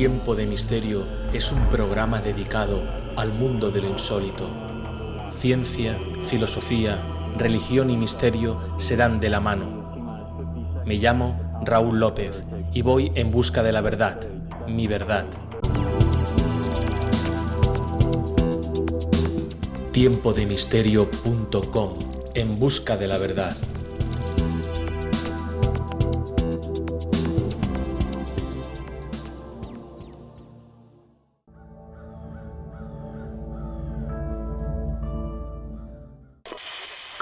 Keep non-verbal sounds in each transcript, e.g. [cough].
Tiempo de Misterio es un programa dedicado al mundo de lo insólito. Ciencia, filosofía, religión y misterio se dan de la mano. Me llamo Raúl López y voy en busca de la verdad, mi verdad. Tiempodemisterio.com En busca de la verdad.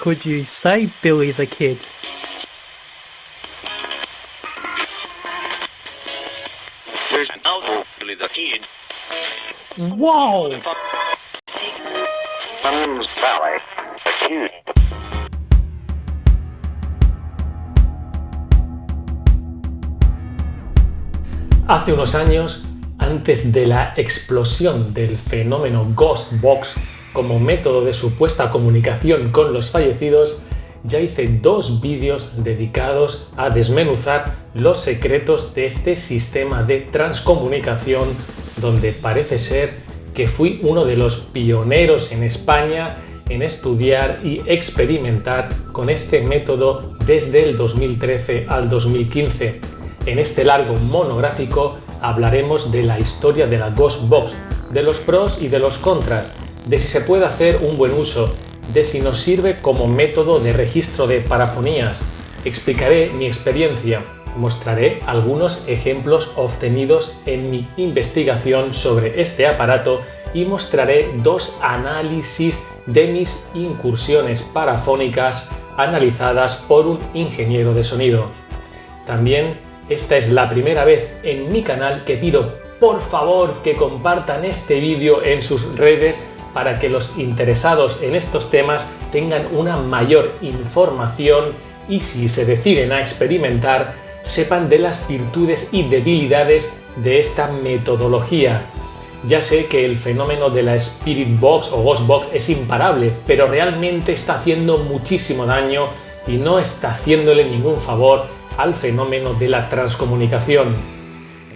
Could you say Billy the Kid? There's no Billy the Kid. Whoa! Thumbs Valley. The Kid. Hace unos años, antes de la explosión del fenómeno Ghost Box como método de supuesta comunicación con los fallecidos, ya hice dos vídeos dedicados a desmenuzar los secretos de este sistema de transcomunicación donde parece ser que fui uno de los pioneros en España en estudiar y experimentar con este método desde el 2013 al 2015. En este largo monográfico hablaremos de la historia de la Ghost Box, de los pros y de los contras, de si se puede hacer un buen uso, de si nos sirve como método de registro de parafonías. Explicaré mi experiencia, mostraré algunos ejemplos obtenidos en mi investigación sobre este aparato y mostraré dos análisis de mis incursiones parafónicas analizadas por un ingeniero de sonido. También esta es la primera vez en mi canal que pido por favor que compartan este vídeo en sus redes para que los interesados en estos temas tengan una mayor información y si se deciden a experimentar sepan de las virtudes y debilidades de esta metodología. Ya sé que el fenómeno de la Spirit Box o Ghost Box es imparable, pero realmente está haciendo muchísimo daño y no está haciéndole ningún favor al fenómeno de la transcomunicación.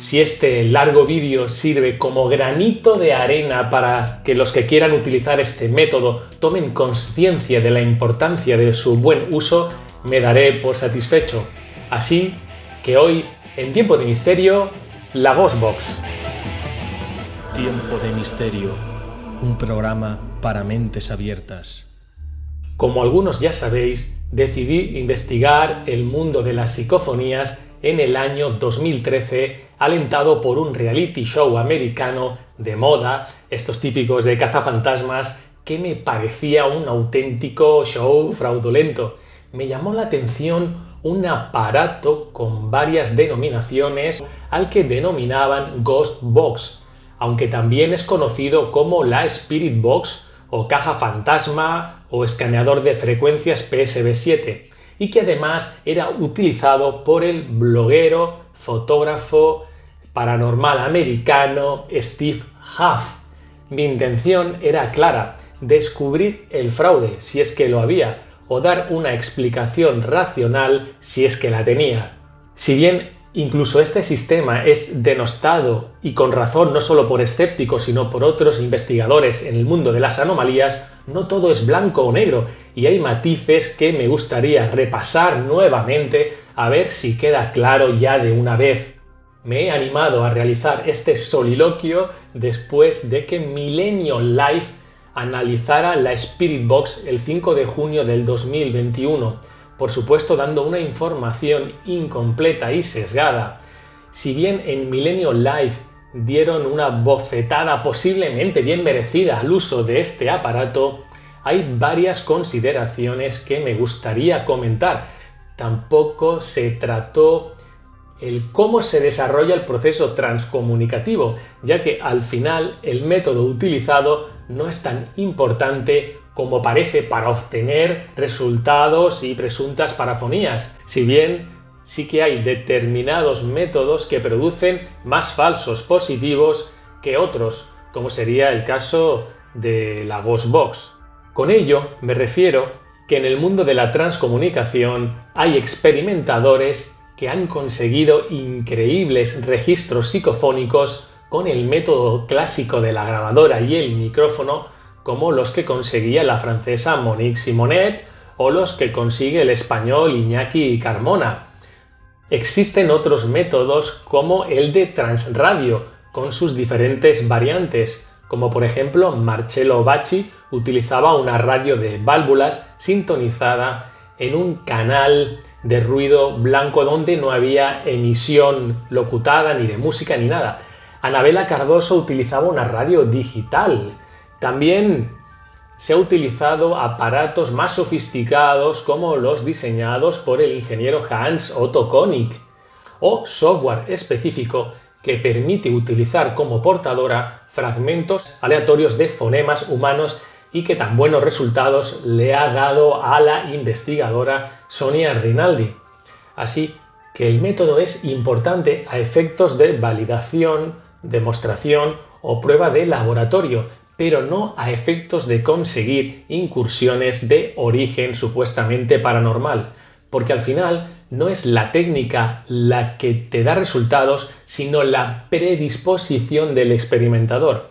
Si este largo vídeo sirve como granito de arena para que los que quieran utilizar este método tomen conciencia de la importancia de su buen uso, me daré por satisfecho. Así que hoy, en Tiempo de Misterio, la Box. Tiempo de Misterio, un programa para mentes abiertas. Como algunos ya sabéis, decidí investigar el mundo de las psicofonías en el año 2013, alentado por un reality show americano de moda, estos típicos de cazafantasmas, que me parecía un auténtico show fraudulento. Me llamó la atención un aparato con varias denominaciones al que denominaban Ghost Box, aunque también es conocido como la Spirit Box o caja fantasma o escaneador de frecuencias PSB7 y que además era utilizado por el bloguero, fotógrafo, paranormal americano Steve Huff. Mi intención era clara, descubrir el fraude si es que lo había o dar una explicación racional si es que la tenía. Si bien incluso este sistema es denostado y con razón no solo por escépticos sino por otros investigadores en el mundo de las anomalías, no todo es blanco o negro y hay matices que me gustaría repasar nuevamente a ver si queda claro ya de una vez. Me he animado a realizar este soliloquio después de que Milenio Life analizara la Spirit Box el 5 de junio del 2021, por supuesto dando una información incompleta y sesgada. Si bien en Milenio Live dieron una bofetada posiblemente bien merecida al uso de este aparato, hay varias consideraciones que me gustaría comentar. Tampoco se trató el cómo se desarrolla el proceso transcomunicativo, ya que al final el método utilizado no es tan importante como parece para obtener resultados y presuntas parafonías, si bien sí que hay determinados métodos que producen más falsos positivos que otros, como sería el caso de la Ghost Box. Con ello me refiero que en el mundo de la transcomunicación hay experimentadores que han conseguido increíbles registros psicofónicos con el método clásico de la grabadora y el micrófono como los que conseguía la francesa Monique Simonet o los que consigue el español Iñaki Carmona. Existen otros métodos como el de transradio, con sus diferentes variantes, como por ejemplo Marcello Bacci utilizaba una radio de válvulas sintonizada en un canal de ruido blanco donde no había emisión locutada ni de música ni nada. Anabela Cardoso utilizaba una radio digital. También se ha utilizado aparatos más sofisticados como los diseñados por el ingeniero Hans Otto Konig o software específico que permite utilizar como portadora fragmentos aleatorios de fonemas humanos y que tan buenos resultados le ha dado a la investigadora Sonia Rinaldi. Así que el método es importante a efectos de validación, demostración o prueba de laboratorio, pero no a efectos de conseguir incursiones de origen supuestamente paranormal, porque al final no es la técnica la que te da resultados, sino la predisposición del experimentador.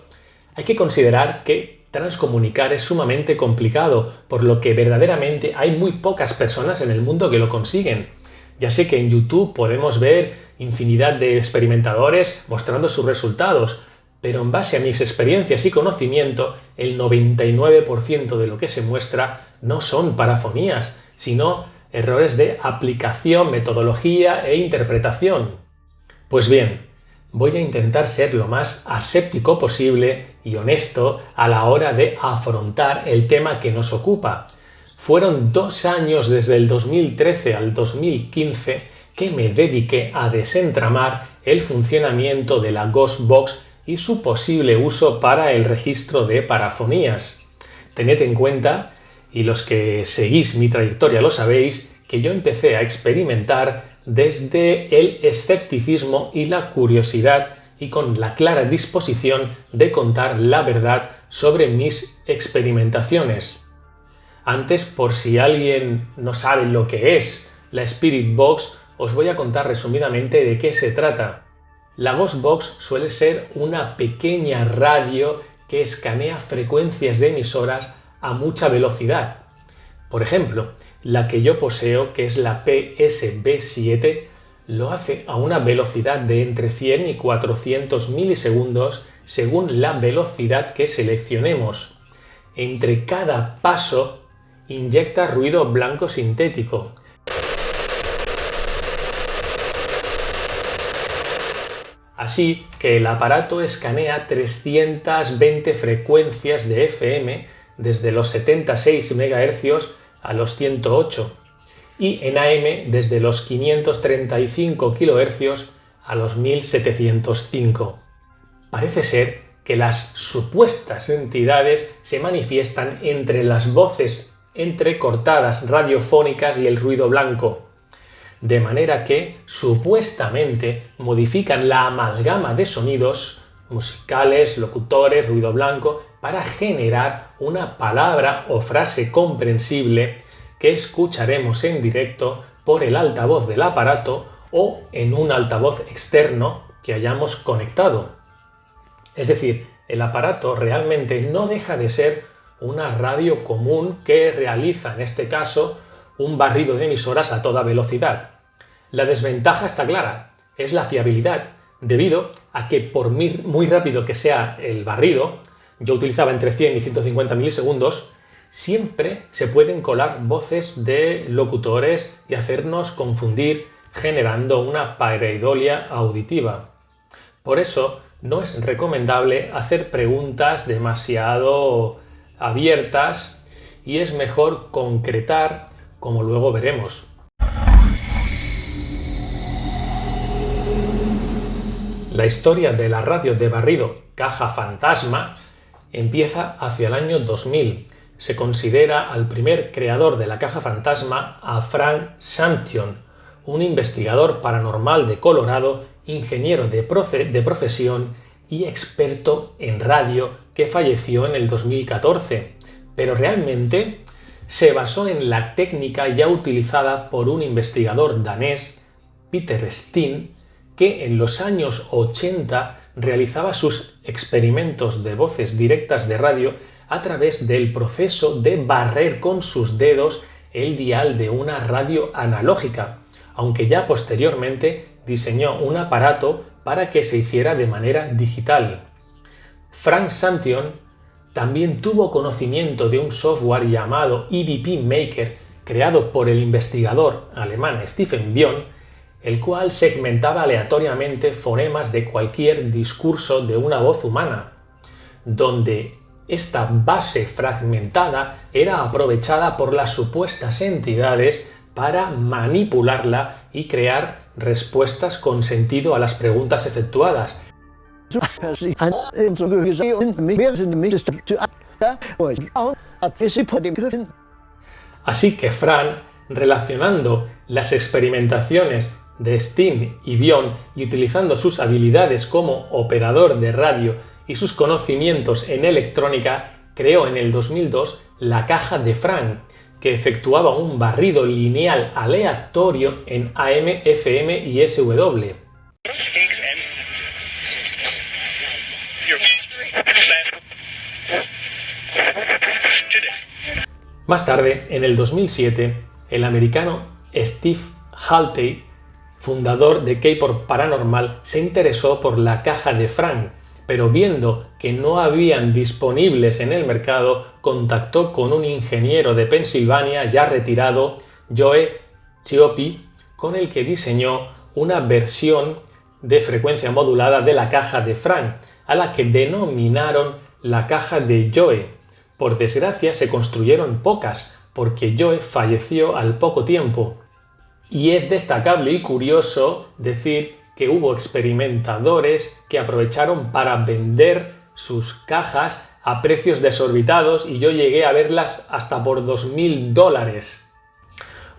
Hay que considerar que transcomunicar es sumamente complicado, por lo que verdaderamente hay muy pocas personas en el mundo que lo consiguen. Ya sé que en YouTube podemos ver infinidad de experimentadores mostrando sus resultados, pero en base a mis experiencias y conocimiento, el 99% de lo que se muestra no son parafonías, sino errores de aplicación, metodología e interpretación. Pues bien, voy a intentar ser lo más aséptico posible y honesto a la hora de afrontar el tema que nos ocupa. Fueron dos años desde el 2013 al 2015 que me dediqué a desentramar el funcionamiento de la Ghost Box y su posible uso para el registro de parafonías. Tened en cuenta, y los que seguís mi trayectoria lo sabéis, que yo empecé a experimentar desde el escepticismo y la curiosidad y con la clara disposición de contar la verdad sobre mis experimentaciones. Antes, por si alguien no sabe lo que es la Spirit Box, os voy a contar resumidamente de qué se trata. La Ghost Box suele ser una pequeña radio que escanea frecuencias de emisoras a mucha velocidad. Por ejemplo, la que yo poseo, que es la PSB7, lo hace a una velocidad de entre 100 y 400 milisegundos según la velocidad que seleccionemos. Entre cada paso inyecta ruido blanco sintético, Así que el aparato escanea 320 frecuencias de FM desde los 76 MHz a los 108 y en AM desde los 535 kHz a los 1705. Parece ser que las supuestas entidades se manifiestan entre las voces entrecortadas radiofónicas y el ruido blanco, de manera que supuestamente modifican la amalgama de sonidos musicales, locutores, ruido blanco, para generar una palabra o frase comprensible que escucharemos en directo por el altavoz del aparato o en un altavoz externo que hayamos conectado. Es decir, el aparato realmente no deja de ser una radio común que realiza en este caso un barrido de emisoras a toda velocidad. La desventaja está clara, es la fiabilidad, debido a que por muy rápido que sea el barrido, yo utilizaba entre 100 y 150 milisegundos, siempre se pueden colar voces de locutores y hacernos confundir generando una pareidolia auditiva. Por eso no es recomendable hacer preguntas demasiado abiertas y es mejor concretar como luego veremos. La historia de la radio de barrido caja fantasma empieza hacia el año 2000. Se considera al primer creador de la caja fantasma a Frank Samption, un investigador paranormal de Colorado, ingeniero de, de profesión y experto en radio que falleció en el 2014. Pero realmente se basó en la técnica ya utilizada por un investigador danés, Peter Steen, que en los años 80 realizaba sus experimentos de voces directas de radio a través del proceso de barrer con sus dedos el dial de una radio analógica, aunque ya posteriormente diseñó un aparato para que se hiciera de manera digital. Frank Santion también tuvo conocimiento de un software llamado EVP Maker creado por el investigador alemán Stephen Bion, el cual segmentaba aleatoriamente fonemas de cualquier discurso de una voz humana, donde esta base fragmentada era aprovechada por las supuestas entidades para manipularla y crear respuestas con sentido a las preguntas efectuadas. Así que Fran, relacionando las experimentaciones de Steen y Bion y utilizando sus habilidades como operador de radio y sus conocimientos en electrónica, creó en el 2002 la caja de Fran, que efectuaba un barrido lineal aleatorio en AM, FM y SW. Más tarde, en el 2007, el americano Steve Haltey, fundador de K-Pop Paranormal, se interesó por la caja de Frank, pero viendo que no habían disponibles en el mercado, contactó con un ingeniero de Pensilvania ya retirado, Joe Chiopi, con el que diseñó una versión de frecuencia modulada de la caja de Frank, a la que denominaron la caja de Joe, por desgracia se construyeron pocas, porque Joe falleció al poco tiempo. Y es destacable y curioso decir que hubo experimentadores que aprovecharon para vender sus cajas a precios desorbitados y yo llegué a verlas hasta por 2.000 dólares.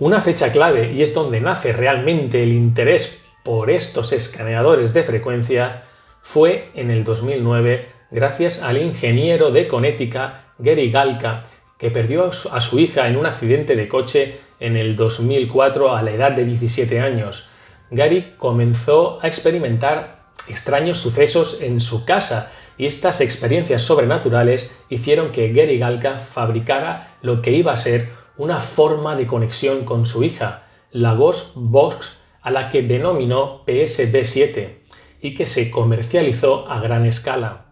Una fecha clave, y es donde nace realmente el interés por estos escaneadores de frecuencia, fue en el 2009 gracias al ingeniero de Connecticut Gary Galka, que perdió a su hija en un accidente de coche en el 2004 a la edad de 17 años. Gary comenzó a experimentar extraños sucesos en su casa y estas experiencias sobrenaturales hicieron que Gary Galka fabricara lo que iba a ser una forma de conexión con su hija, la Ghost Box a la que denominó PSB7 y que se comercializó a gran escala.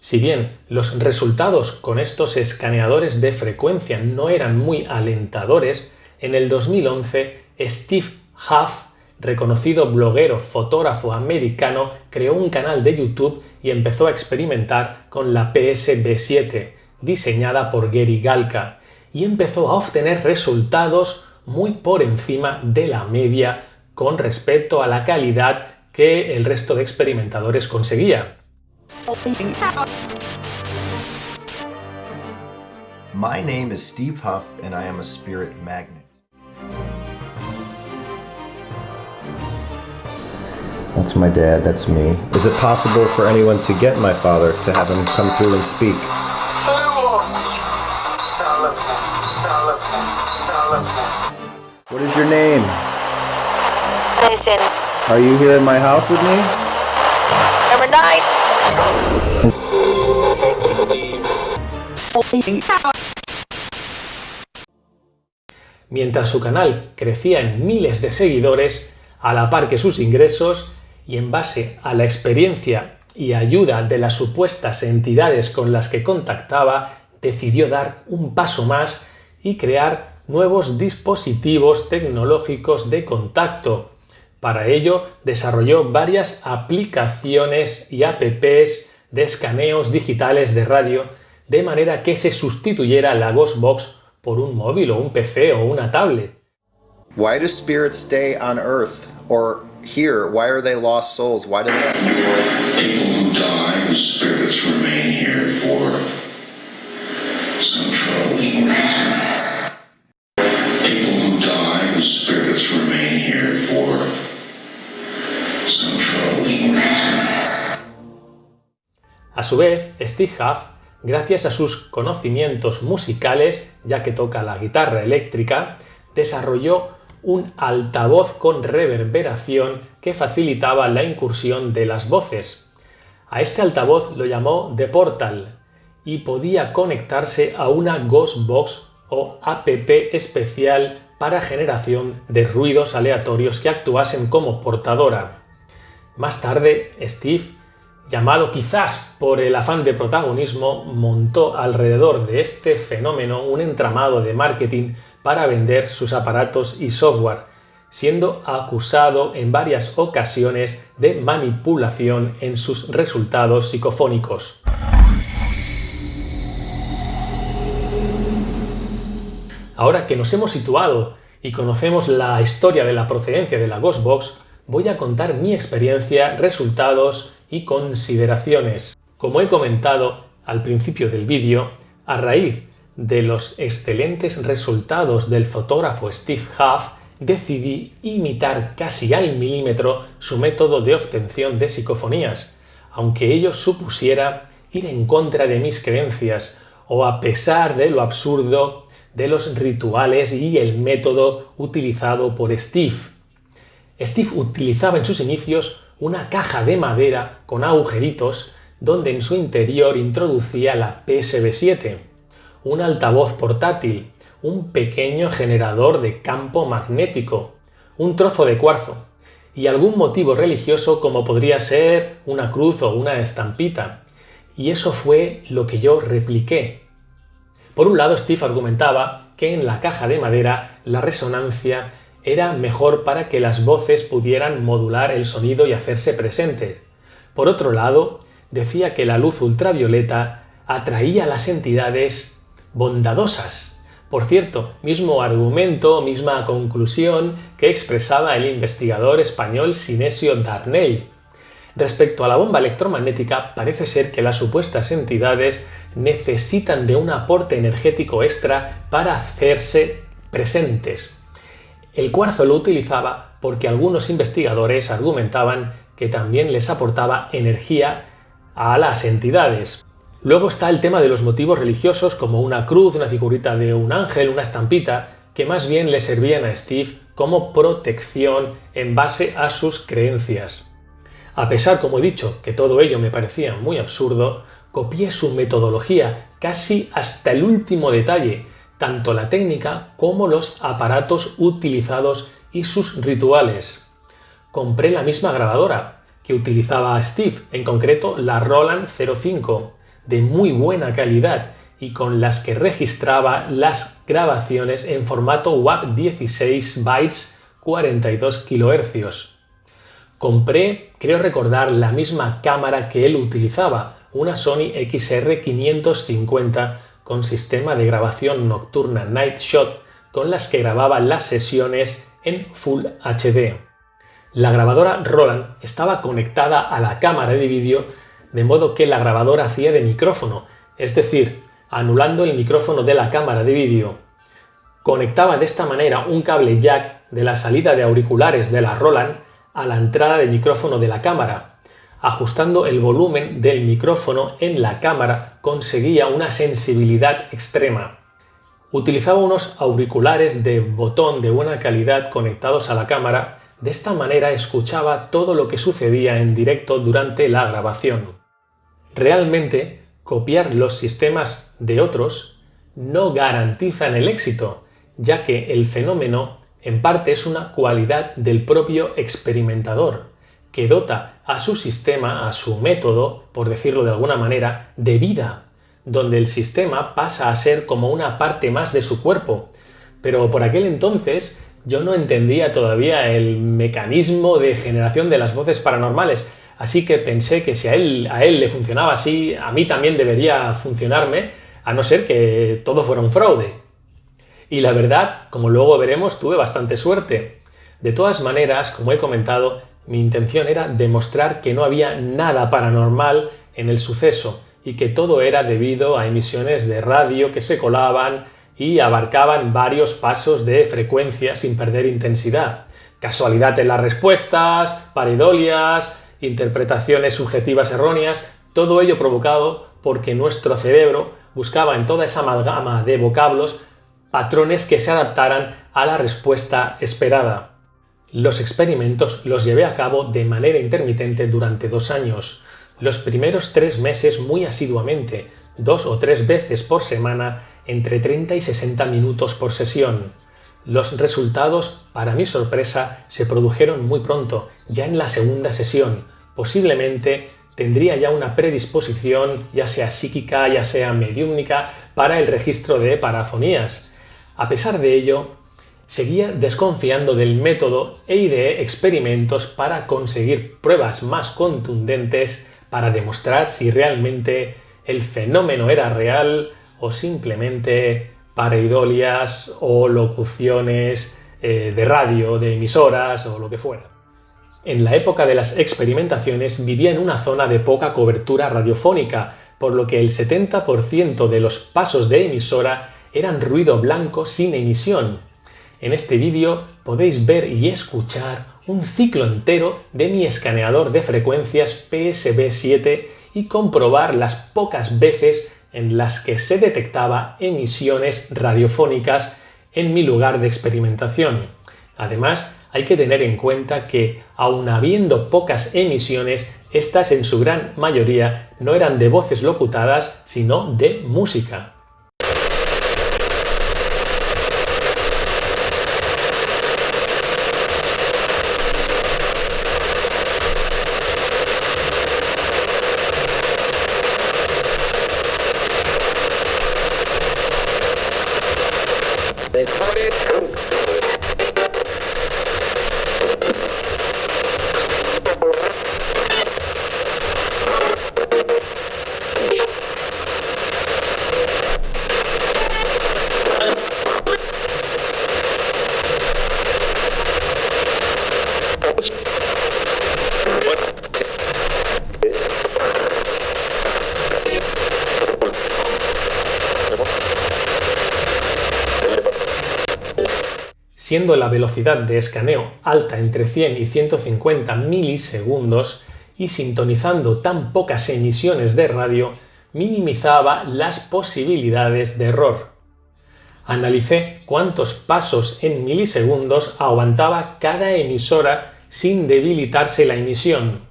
Si bien los resultados con estos escaneadores de frecuencia no eran muy alentadores, en el 2011 Steve Huff, reconocido bloguero fotógrafo americano, creó un canal de YouTube y empezó a experimentar con la PSB7, diseñada por Gary Galka, y empezó a obtener resultados muy por encima de la media con respecto a la calidad que el resto de experimentadores conseguía. My name is Steve Huff, and I am a spirit magnet. That's my dad, that's me. Is it possible for anyone to get my father to have him come through and speak? What is your name? Listen, Are you here in my house with me? number nine. Mientras su canal crecía en miles de seguidores, a la par que sus ingresos, y en base a la experiencia y ayuda de las supuestas entidades con las que contactaba, decidió dar un paso más y crear nuevos dispositivos tecnológicos de contacto. Para ello desarrolló varias aplicaciones y apps de escaneos digitales de radio de manera que se sustituyera la Ghostbox por un móvil o un PC o una tablet. Why do spirits stay on Earth or here? Why are they lost souls? Why do they? People who die, whose spirits remain here for some troubling reason. People who die, whose spirits remain here for some troubling reason. A su vez, Steve Huff, gracias a sus conocimientos musicales, ya que toca la guitarra eléctrica, desarrolló un altavoz con reverberación que facilitaba la incursión de las voces. A este altavoz lo llamó The Portal y podía conectarse a una Ghostbox o app especial para generación de ruidos aleatorios que actuasen como portadora. Más tarde, Steve, llamado quizás por el afán de protagonismo, montó alrededor de este fenómeno un entramado de marketing para vender sus aparatos y software, siendo acusado en varias ocasiones de manipulación en sus resultados psicofónicos. Ahora que nos hemos situado y conocemos la historia de la procedencia de la Ghostbox, voy a contar mi experiencia, resultados y consideraciones. Como he comentado al principio del vídeo, a raíz de los excelentes resultados del fotógrafo Steve Huff, decidí imitar casi al milímetro su método de obtención de psicofonías, aunque ello supusiera ir en contra de mis creencias o a pesar de lo absurdo de los rituales y el método utilizado por Steve. Steve utilizaba en sus inicios una caja de madera con agujeritos donde en su interior introducía la PSB7, un altavoz portátil, un pequeño generador de campo magnético, un trozo de cuarzo y algún motivo religioso como podría ser una cruz o una estampita. Y eso fue lo que yo repliqué. Por un lado, Steve argumentaba que en la caja de madera la resonancia era mejor para que las voces pudieran modular el sonido y hacerse presentes. Por otro lado, decía que la luz ultravioleta atraía a las entidades bondadosas. Por cierto, mismo argumento, misma conclusión que expresaba el investigador español Sinesio Darnell. Respecto a la bomba electromagnética, parece ser que las supuestas entidades necesitan de un aporte energético extra para hacerse presentes. El cuarzo lo utilizaba porque algunos investigadores argumentaban que también les aportaba energía a las entidades. Luego está el tema de los motivos religiosos como una cruz, una figurita de un ángel, una estampita, que más bien le servían a Steve como protección en base a sus creencias. A pesar, como he dicho, que todo ello me parecía muy absurdo, copié su metodología casi hasta el último detalle, tanto la técnica como los aparatos utilizados y sus rituales. Compré la misma grabadora que utilizaba Steve, en concreto la Roland 05, de muy buena calidad y con las que registraba las grabaciones en formato WAV 16 bytes 42 kHz. Compré, creo recordar, la misma cámara que él utilizaba, una Sony XR550 con sistema de grabación nocturna Night Shot con las que grababa las sesiones en Full HD. La grabadora Roland estaba conectada a la cámara de vídeo de modo que la grabadora hacía de micrófono, es decir, anulando el micrófono de la cámara de vídeo. Conectaba de esta manera un cable jack de la salida de auriculares de la Roland a la entrada de micrófono de la cámara, ajustando el volumen del micrófono en la cámara conseguía una sensibilidad extrema. Utilizaba unos auriculares de botón de buena calidad conectados a la cámara, de esta manera escuchaba todo lo que sucedía en directo durante la grabación. Realmente, copiar los sistemas de otros no garantizan el éxito, ya que el fenómeno en parte es una cualidad del propio experimentador que dota a su sistema, a su método, por decirlo de alguna manera, de vida, donde el sistema pasa a ser como una parte más de su cuerpo. Pero por aquel entonces yo no entendía todavía el mecanismo de generación de las voces paranormales, así que pensé que si a él, a él le funcionaba así, a mí también debería funcionarme, a no ser que todo fuera un fraude. Y la verdad, como luego veremos, tuve bastante suerte. De todas maneras, como he comentado, mi intención era demostrar que no había nada paranormal en el suceso y que todo era debido a emisiones de radio que se colaban y abarcaban varios pasos de frecuencia sin perder intensidad. Casualidad en las respuestas, paridolias, interpretaciones subjetivas erróneas, todo ello provocado porque nuestro cerebro buscaba en toda esa amalgama de vocablos patrones que se adaptaran a la respuesta esperada. Los experimentos los llevé a cabo de manera intermitente durante dos años, los primeros tres meses muy asiduamente, dos o tres veces por semana, entre 30 y 60 minutos por sesión. Los resultados, para mi sorpresa, se produjeron muy pronto, ya en la segunda sesión. Posiblemente tendría ya una predisposición, ya sea psíquica, ya sea mediúmnica, para el registro de parafonías. A pesar de ello, seguía desconfiando del método e ideé experimentos para conseguir pruebas más contundentes para demostrar si realmente el fenómeno era real o simplemente pareidolias o locuciones eh, de radio, de emisoras o lo que fuera. En la época de las experimentaciones vivía en una zona de poca cobertura radiofónica, por lo que el 70% de los pasos de emisora eran ruido blanco sin emisión. En este vídeo podéis ver y escuchar un ciclo entero de mi escaneador de frecuencias PSB7 y comprobar las pocas veces en las que se detectaba emisiones radiofónicas en mi lugar de experimentación. Además, hay que tener en cuenta que, aun habiendo pocas emisiones, estas en su gran mayoría no eran de voces locutadas, sino de música. Siendo la velocidad de escaneo alta entre 100 y 150 milisegundos y sintonizando tan pocas emisiones de radio, minimizaba las posibilidades de error. Analicé cuántos pasos en milisegundos aguantaba cada emisora sin debilitarse la emisión.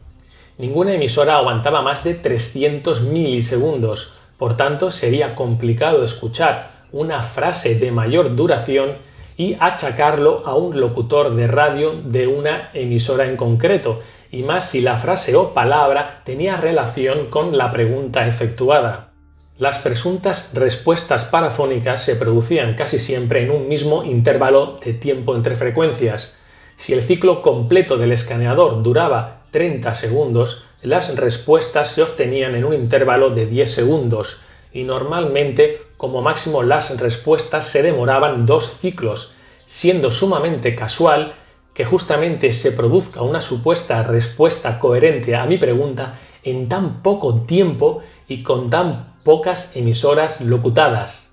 Ninguna emisora aguantaba más de 300 milisegundos, por tanto sería complicado escuchar una frase de mayor duración y achacarlo a un locutor de radio de una emisora en concreto, y más si la frase o palabra tenía relación con la pregunta efectuada. Las presuntas respuestas parafónicas se producían casi siempre en un mismo intervalo de tiempo entre frecuencias. Si el ciclo completo del escaneador duraba 30 segundos, las respuestas se obtenían en un intervalo de 10 segundos, y normalmente como máximo las respuestas se demoraban dos ciclos, siendo sumamente casual que justamente se produzca una supuesta respuesta coherente a mi pregunta en tan poco tiempo y con tan pocas emisoras locutadas.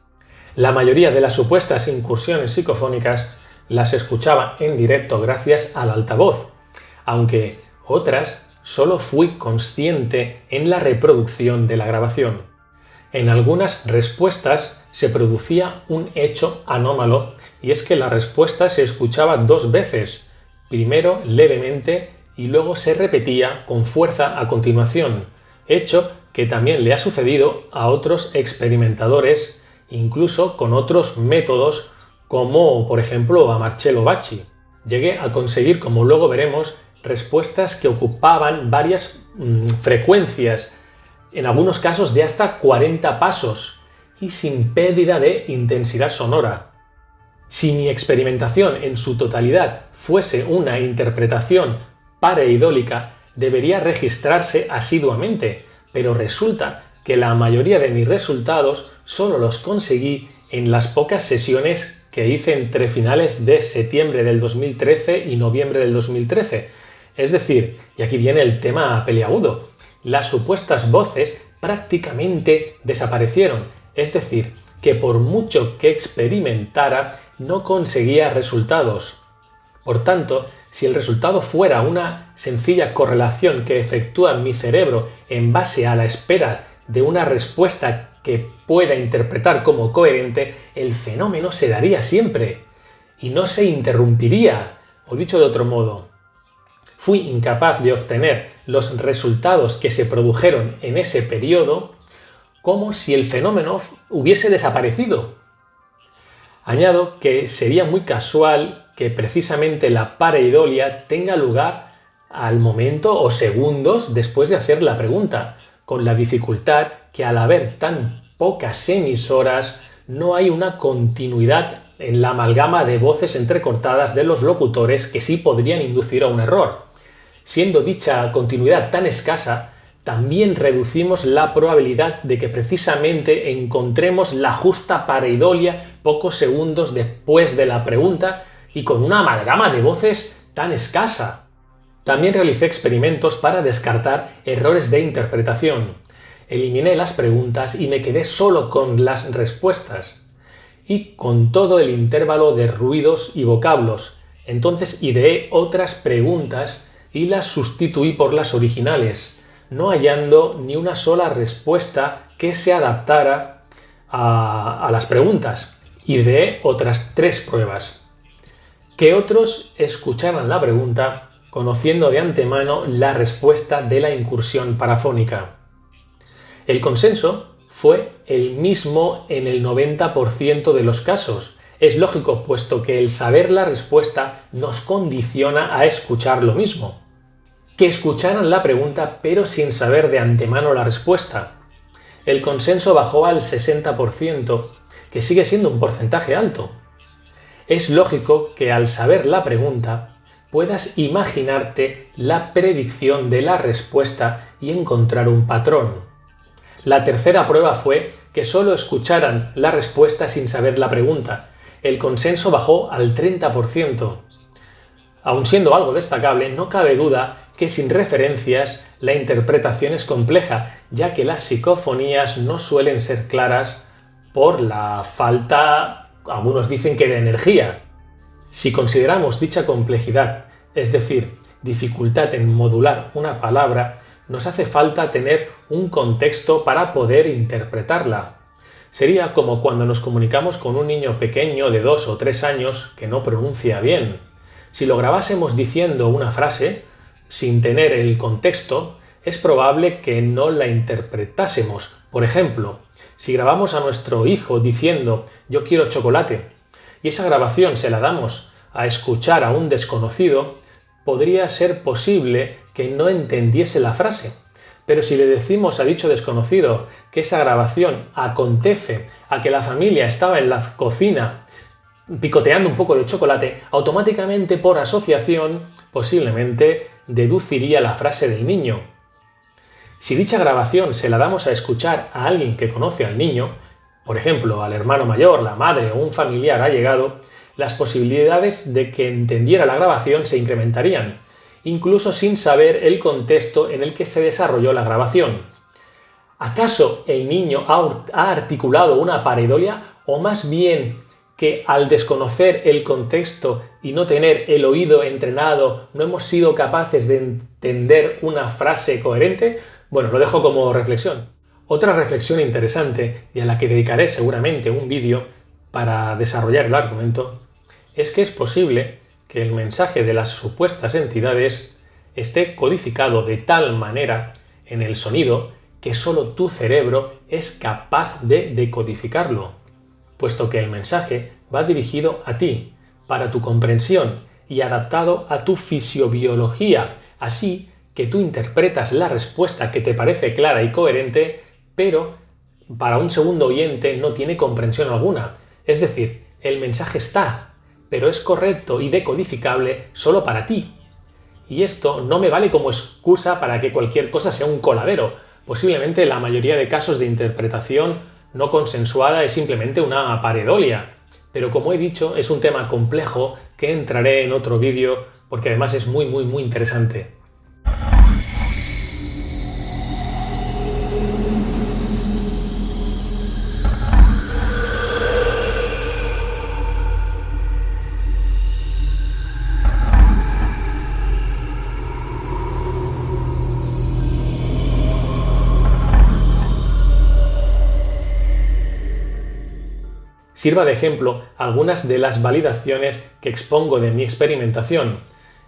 La mayoría de las supuestas incursiones psicofónicas las escuchaba en directo gracias al altavoz, aunque otras solo fui consciente en la reproducción de la grabación. En algunas respuestas se producía un hecho anómalo y es que la respuesta se escuchaba dos veces, primero levemente y luego se repetía con fuerza a continuación, hecho que también le ha sucedido a otros experimentadores, incluso con otros métodos como por ejemplo a Marcello Bacci. Llegué a conseguir, como luego veremos, respuestas que ocupaban varias mm, frecuencias en algunos casos de hasta 40 pasos y sin pérdida de intensidad sonora. Si mi experimentación en su totalidad fuese una interpretación pareidólica, debería registrarse asiduamente, pero resulta que la mayoría de mis resultados solo los conseguí en las pocas sesiones que hice entre finales de septiembre del 2013 y noviembre del 2013. Es decir, y aquí viene el tema peliagudo, las supuestas voces prácticamente desaparecieron, es decir, que por mucho que experimentara no conseguía resultados. Por tanto, si el resultado fuera una sencilla correlación que efectúa mi cerebro en base a la espera de una respuesta que pueda interpretar como coherente, el fenómeno se daría siempre y no se interrumpiría. O dicho de otro modo, fui incapaz de obtener los resultados que se produjeron en ese periodo como si el fenómeno hubiese desaparecido. Añado que sería muy casual que precisamente la pareidolia tenga lugar al momento o segundos después de hacer la pregunta, con la dificultad que al haber tan pocas emisoras no hay una continuidad en la amalgama de voces entrecortadas de los locutores que sí podrían inducir a un error. Siendo dicha continuidad tan escasa, también reducimos la probabilidad de que precisamente encontremos la justa pareidolia pocos segundos después de la pregunta y con una amalgama de voces tan escasa. También realicé experimentos para descartar errores de interpretación. Eliminé las preguntas y me quedé solo con las respuestas y con todo el intervalo de ruidos y vocablos. Entonces ideé otras preguntas y las sustituí por las originales, no hallando ni una sola respuesta que se adaptara a, las preguntas. Ideé otras tres pruebas. Que otros escucharan la pregunta conociendo de antemano la respuesta de la incursión parafónica. El consenso fue el mismo en el 90% de los casos. Es lógico, puesto que el saber la respuesta nos condiciona a escuchar lo mismo. Que escucharan la pregunta pero sin saber de antemano la respuesta. El consenso bajó al 60%, que sigue siendo un porcentaje alto. Es lógico que al saber la pregunta puedas imaginarte la predicción de la respuesta y encontrar un patrón. La tercera prueba fue que solo escucharan la respuesta sin saber la pregunta. El consenso bajó al 30%. Aun siendo algo destacable, no cabe duda que sin referencias la interpretación es compleja, ya que las psicofonías no suelen ser claras por la falta, algunos dicen que de energía, si consideramos dicha complejidad, es decir, dificultad en modular una palabra, nos hace falta tener un contexto para poder interpretarla. Sería como cuando nos comunicamos con un niño pequeño de dos o tres años que no pronuncia bien. Si lo grabásemos diciendo una frase, sin tener el contexto, es probable que no la interpretásemos. Por ejemplo, si grabamos a nuestro hijo diciendo yo quiero chocolate y esa grabación se la damos a escuchar a un desconocido, podría ser posible que no entendiese la frase. Pero si le decimos a dicho desconocido que esa grabación acontece a que la familia estaba en la cocina picoteando un poco de chocolate, automáticamente por asociación posiblemente deduciría la frase del niño. Si dicha grabación se la damos a escuchar a alguien que conoce al niño, por ejemplo, al hermano mayor, la madre o un familiar ha llegado, las posibilidades de que entendiera la grabación se incrementarían, incluso sin saber el contexto en el que se desarrolló la grabación. ¿Acaso el niño ha articulado una pareidolia o más bien que al desconocer el contexto y no tener el oído entrenado no hemos sido capaces de entender una frase coherente? Bueno, lo dejo como reflexión. Otra reflexión interesante, y a la que dedicaré seguramente un vídeo para desarrollar el argumento, es que es posible que el mensaje de las supuestas entidades esté codificado de tal manera en el sonido que solo tu cerebro es capaz de decodificarlo, puesto que el mensaje va dirigido a ti, para tu comprensión y adaptado a tu fisiobiología, así que tú interpretas la respuesta que te parece clara y coherente pero para un segundo oyente no tiene comprensión alguna. Es decir, el mensaje está, pero es correcto y decodificable solo para ti. Y esto no me vale como excusa para que cualquier cosa sea un coladero. Posiblemente la mayoría de casos de interpretación no consensuada es simplemente una paredolia. Pero como he dicho, es un tema complejo que entraré en otro vídeo porque además es muy muy muy interesante. Sirva de ejemplo algunas de las validaciones que expongo de mi experimentación.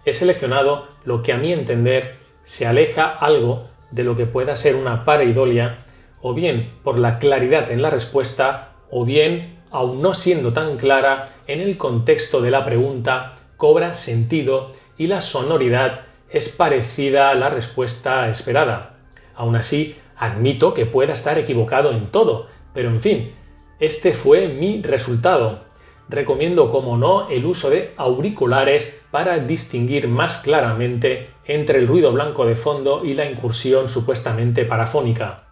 He seleccionado lo que a mi entender se aleja algo de lo que pueda ser una pareidolia, o bien por la claridad en la respuesta, o bien, aun no siendo tan clara, en el contexto de la pregunta cobra sentido y la sonoridad es parecida a la respuesta esperada. Aún así, admito que pueda estar equivocado en todo, pero en fin, este fue mi resultado. Recomiendo, como no, el uso de auriculares para distinguir más claramente entre el ruido blanco de fondo y la incursión supuestamente parafónica.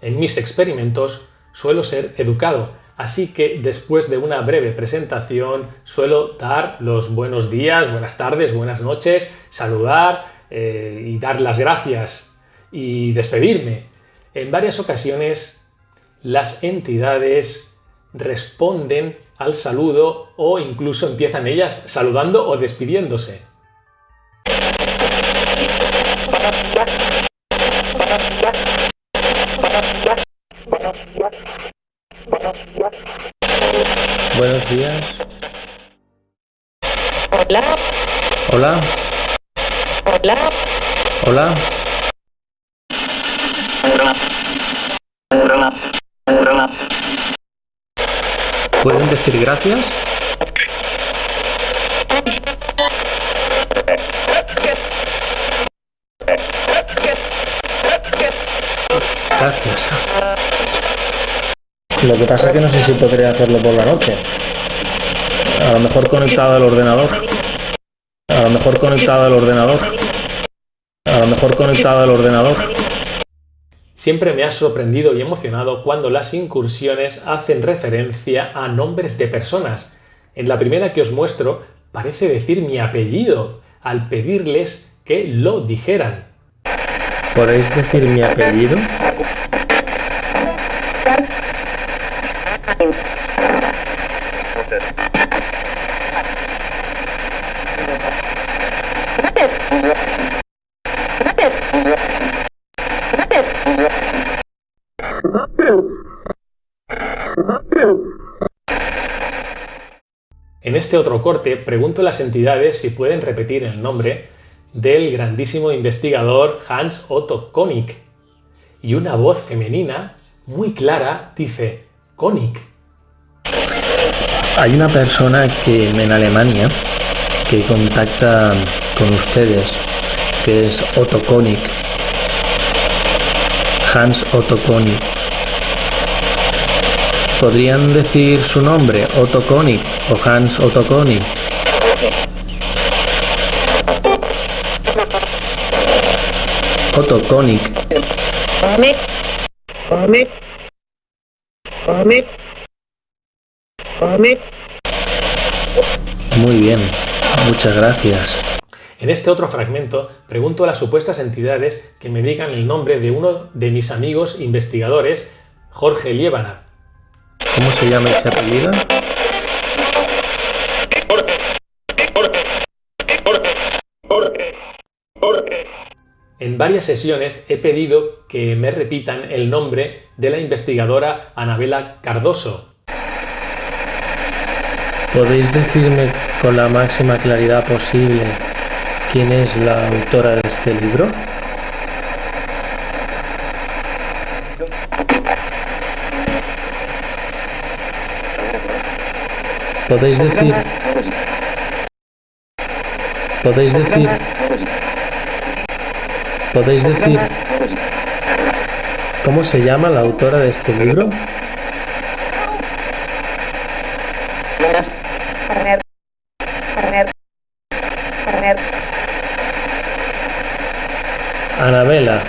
En mis experimentos suelo ser educado, así que después de una breve presentación suelo dar los buenos días, buenas tardes, buenas noches, saludar eh, y dar las gracias y despedirme. En varias ocasiones las entidades responden al saludo o incluso empiezan ellas saludando o despidiéndose. Buenos días. Hola, Hola. hola, Hola. Gracias? Gracias. Lo que pasa es que no sé si podría hacerlo por la noche. A lo mejor conectado al ordenador. A lo mejor conectado al ordenador. A lo mejor conectado al ordenador. Siempre me ha sorprendido y emocionado cuando las incursiones hacen referencia a nombres de personas. En la primera que os muestro parece decir mi apellido al pedirles que lo dijeran. ¿Podéis decir mi apellido? En otro corte pregunto a las entidades si pueden repetir el nombre del grandísimo investigador Hans Otto Konig. Y una voz femenina muy clara dice Konig. Hay una persona que en Alemania que contacta con ustedes, que es Otto Konig. Hans Otto Konig. ¿Podrían decir su nombre, Otto Konig o Hans Otto Konig? Otto. Muy bien, muchas gracias. En este otro fragmento pregunto a las supuestas entidades que me digan el nombre de uno de mis amigos investigadores, Jorge Liébana. ¿Cómo se llama ese apellido? En varias sesiones he pedido que me repitan el nombre de la investigadora Anabela Cardoso. ¿Podéis decirme con la máxima claridad posible quién es la autora de este libro? ¿Podéis decir? ¿Podéis decir? ¿Podéis decir? ¿Cómo se llama la autora de este libro? Anabela.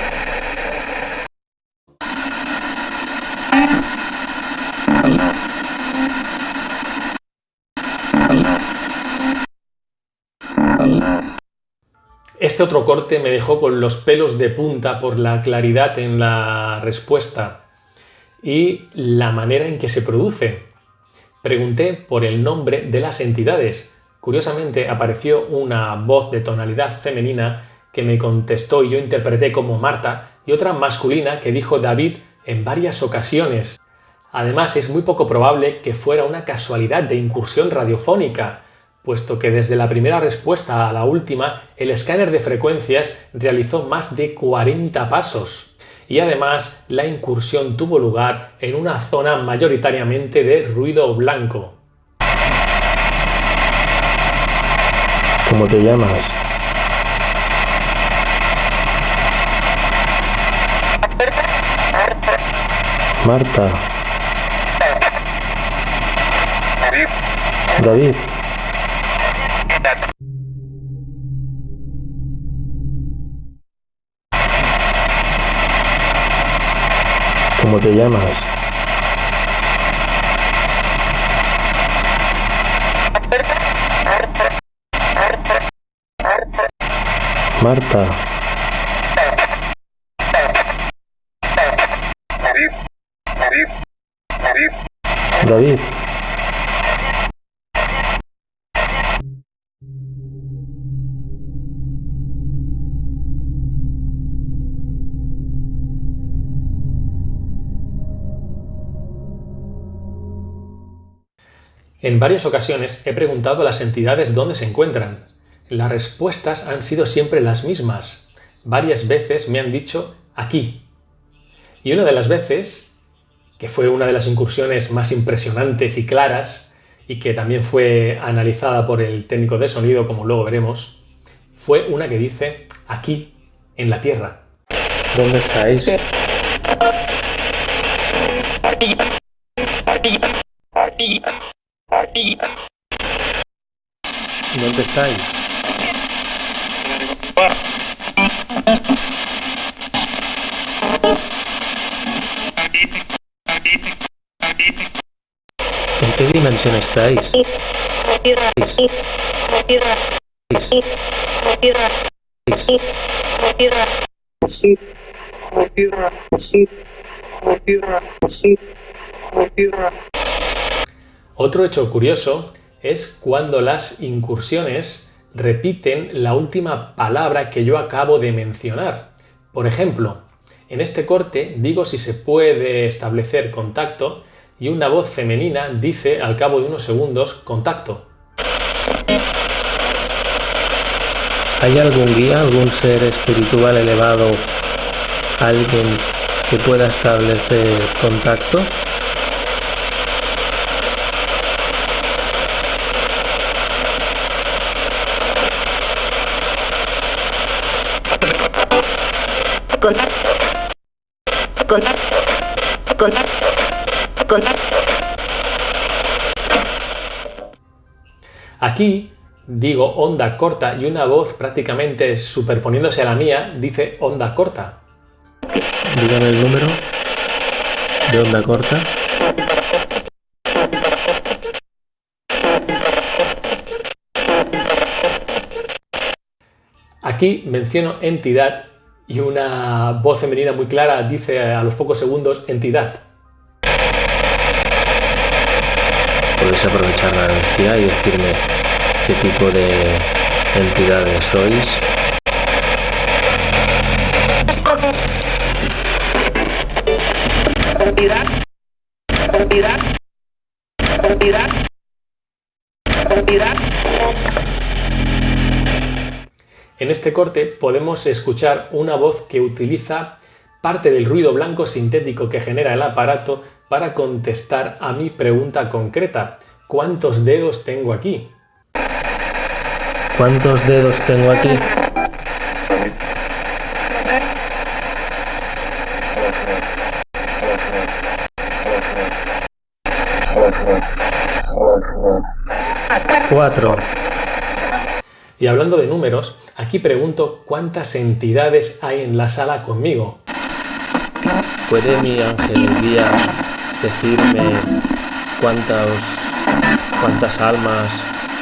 Este otro corte me dejó con los pelos de punta por la claridad en la respuesta y la manera en que se produce. Pregunté por el nombre de las entidades. Curiosamente apareció una voz de tonalidad femenina que me contestó y yo interpreté como Marta y otra masculina que dijo David en varias ocasiones. Además, es muy poco probable que fuera una casualidad de incursión radiofónica, puesto que desde la primera respuesta a la última, el escáner de frecuencias realizó más de 40 pasos. Y además, la incursión tuvo lugar en una zona mayoritariamente de ruido blanco. ¿Cómo te llamas? Marta. David. ¿Cómo te llamas? Marta. David. En varias ocasiones he preguntado a las entidades dónde se encuentran. Las respuestas han sido siempre las mismas. Varias veces me han dicho aquí. Y una de las veces, que fue una de las incursiones más impresionantes y claras, y que también fue analizada por el técnico de sonido, como luego veremos, fue una que dice aquí, en la Tierra. ¿Dónde estáis? ¿Dónde estáis? ¿En qué dimensión estáis? Otro hecho curioso es cuando las incursiones repiten la última palabra que yo acabo de mencionar. Por ejemplo, en este corte digo si se puede establecer contacto y una voz femenina dice al cabo de unos segundos contacto. ¿Hay algún guía, algún ser espiritual elevado, alguien que pueda establecer contacto? Aquí digo onda corta y una voz prácticamente superponiéndose a la mía dice onda corta. Dígame el número de onda corta. Aquí menciono entidad y una voz femenina muy clara dice a los pocos segundos entidad. Podéis aprovechar la energía y decirme qué tipo de entidades sois. En este corte podemos escuchar una voz que utiliza parte del ruido blanco sintético que genera el aparato para contestar a mi pregunta concreta. ¿Cuántos dedos tengo aquí? ¿Cuántos dedos tengo aquí? Cuatro. Y hablando de números, aquí pregunto cuántas entidades hay en la sala conmigo. ¿Puede mi ángel guía decirme cuántas, cuántas almas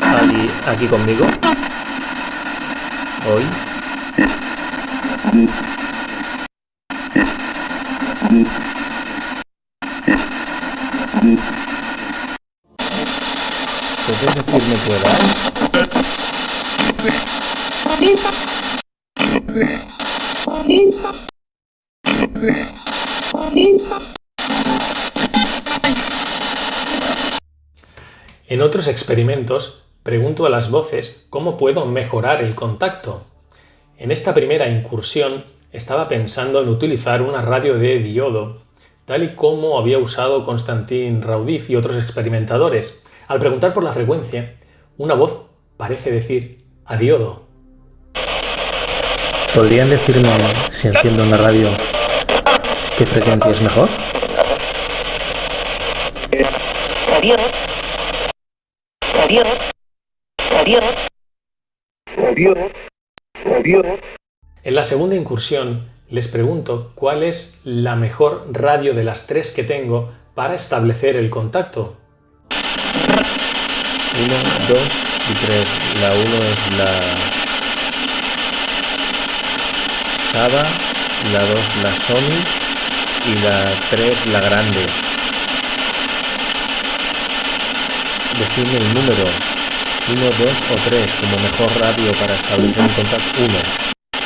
hay aquí conmigo? Hoy. ¿Puedes decirme tu? En otros experimentos, pregunto a las voces cómo puedo mejorar el contacto. En esta primera incursión estaba pensando en utilizar una radio de diodo, tal y como había usado Constantin Raudif y otros experimentadores. Al preguntar por la frecuencia, una voz parece decir a diodo. ¿Podrían decirme, si enciendo una radio, qué frecuencia es mejor? Adiós. Adiós. Adiós. Adiós. Adiós. En la segunda incursión les pregunto cuál es la mejor radio de las tres que tengo para establecer el contacto. 1, 2 y 3. La 1 es la Saba, la 2 la Sony y la 3 la grande. Decidme el número 1, 2 o 3 como mejor radio para establecer un contacto 1.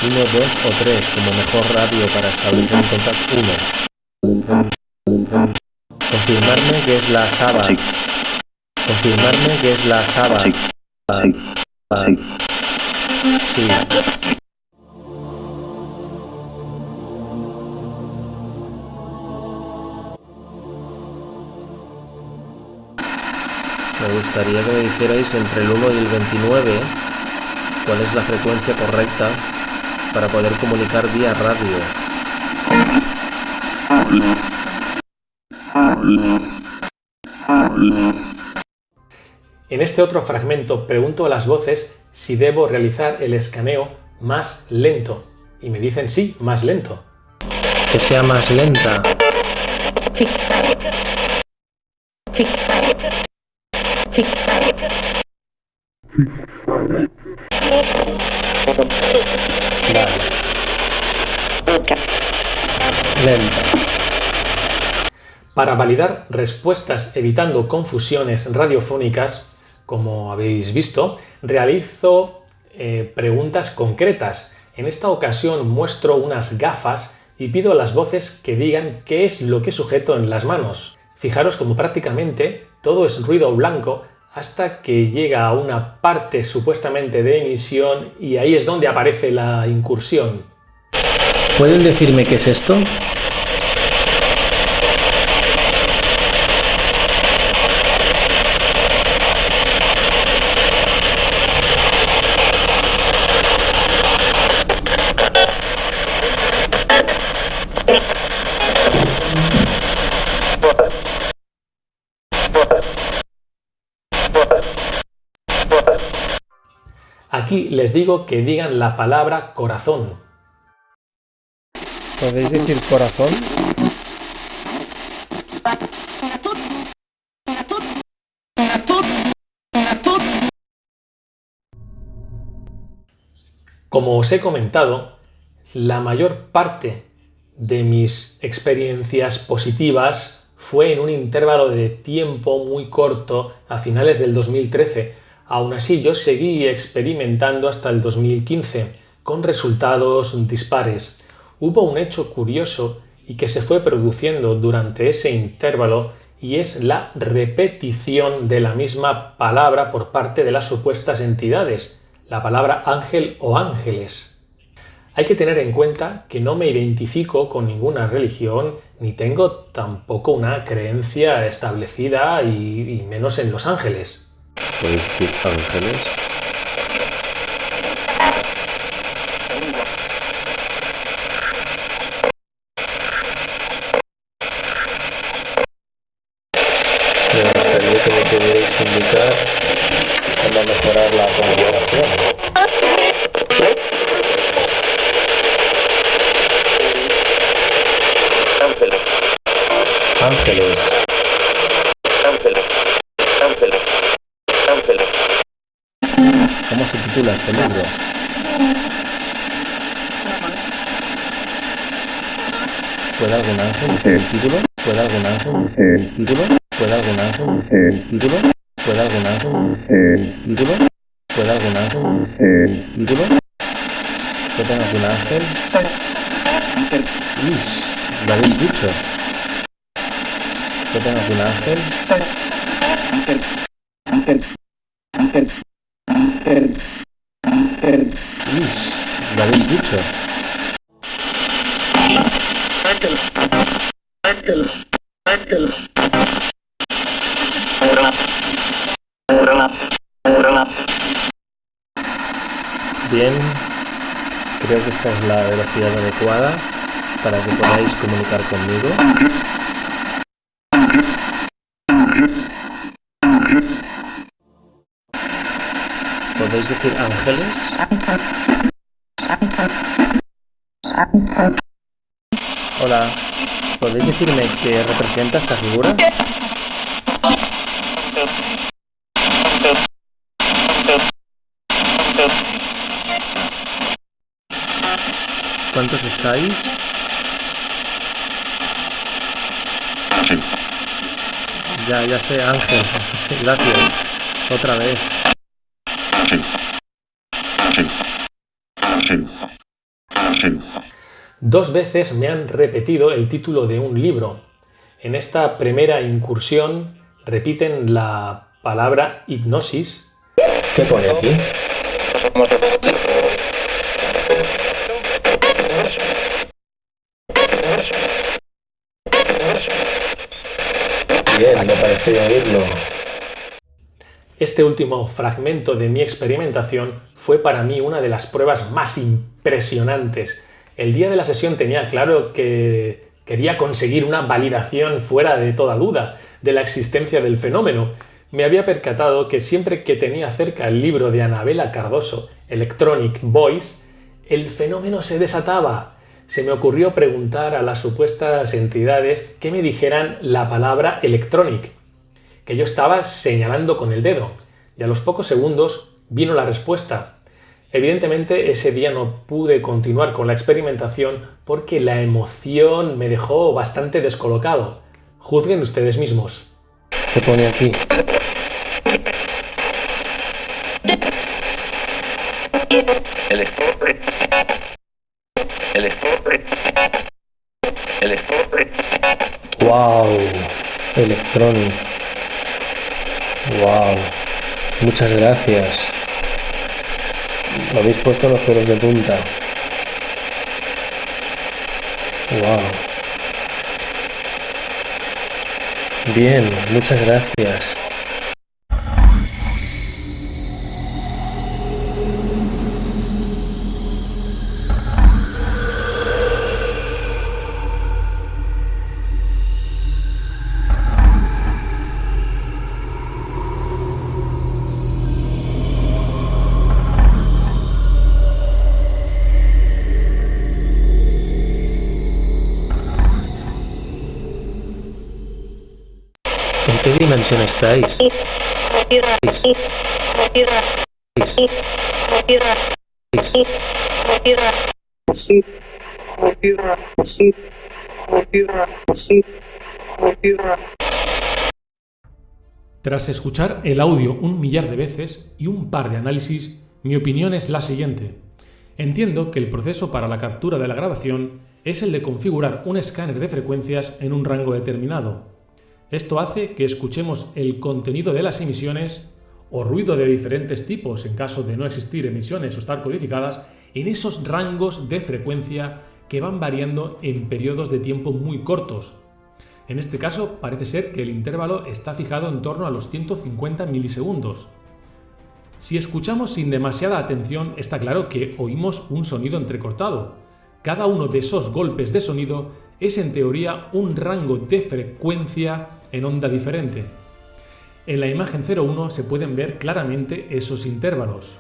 1, 2 o 3 como mejor radio para establecer un contacto 1. Confirmarme que es la Saba. Confirmarme que es la Saba. Sí. Sí. Me gustaría que me dijerais entre el 1 y el 29 cuál es la frecuencia correcta para poder comunicar vía radio. En este otro fragmento pregunto a las voces si debo realizar el escaneo más lento y me dicen sí, más lento. Que sea más lenta. Vale. Lenta. Para validar respuestas evitando confusiones radiofónicas, como habéis visto, realizo eh, preguntas concretas. En esta ocasión muestro unas gafas y pido a las voces que digan qué es lo que sujeto en las manos. Fijaros como prácticamente todo es ruido blanco hasta que llega a una parte supuestamente de emisión y ahí es donde aparece la incursión. ¿Pueden decirme qué es esto? Aquí les digo que digan la palabra corazón. ¿Podéis decir corazón? Como os he comentado, la mayor parte de mis experiencias positivas fue en un intervalo de tiempo muy corto a finales del 2013. Aún así, yo seguí experimentando hasta el 2015, con resultados dispares. Hubo un hecho curioso y que se fue produciendo durante ese intervalo y es la repetición de la misma palabra por parte de las supuestas entidades, la palabra ángel o ángeles. Hay que tener en cuenta que no me identifico con ninguna religión ni tengo tampoco una creencia establecida y, y menos en los ángeles. ¿Podéis decir ángeles? Me gustaría que me pudierais indicar cómo mejorar la. Ángeles. Ángeles. Ángeles. Ángeles. ¿Cómo se titula este libro? ¿Puede algún ángel decir el título? ¿Puede algún ángel decir el título? ¿Puede algún ángel decir el título? ¿Puede algún ángel decir el título? ¿Puede algún ángel decir el título? ¿Puede algún ángel? Ish, lo habéis dicho. ¿Puede algún ángel? Ish, lo habéis dicho. Bien, creo que esta es la velocidad adecuada para que podáis comunicar conmigo. ¿Podéis decir ángeles? Hola, ¿podéis decirme qué representa esta figura? ¿Cuántos estáis? Ya, ya sé, Ángel. [laughs] Gracias. Otra vez. Dos veces me han repetido el título de un libro. En esta primera incursión repiten la palabra hipnosis. ¿Qué pone aquí? Bien, me parece oírlo. Este último fragmento de mi experimentación fue para mí una de las pruebas más impresionantes. El día de la sesión tenía claro que quería conseguir una validación fuera de toda duda de la existencia del fenómeno. Me había percatado que siempre que tenía cerca el libro de Anabela Cardoso, Electronic Voice, el fenómeno se desataba. Se me ocurrió preguntar a las supuestas entidades que me dijeran la palabra electronic, que yo estaba señalando con el dedo, y a los pocos segundos vino la respuesta. Evidentemente ese día no pude continuar con la experimentación porque la emoción me dejó bastante descolocado. Juzguen ustedes mismos. ¿Qué pone aquí? El estope. El estope. El estope. ¡Wow! Electronic. ¡Wow! Muchas gracias. Me habéis puesto los pelos de punta. ¡Wow! Bien, muchas gracias. Estáis? Tras escuchar el audio un millar de veces y un par de análisis, mi opinión es la siguiente. Entiendo que el proceso para la captura de la grabación es el de configurar un escáner de frecuencias en un rango determinado. Esto hace que escuchemos el contenido de las emisiones o ruido de diferentes tipos en caso de no existir emisiones o estar codificadas en esos rangos de frecuencia que van variando en periodos de tiempo muy cortos. En este caso parece ser que el intervalo está fijado en torno a los 150 milisegundos. Si escuchamos sin demasiada atención está claro que oímos un sonido entrecortado. Cada uno de esos golpes de sonido es en teoría un rango de frecuencia en onda diferente. En la imagen 01 se pueden ver claramente esos intervalos.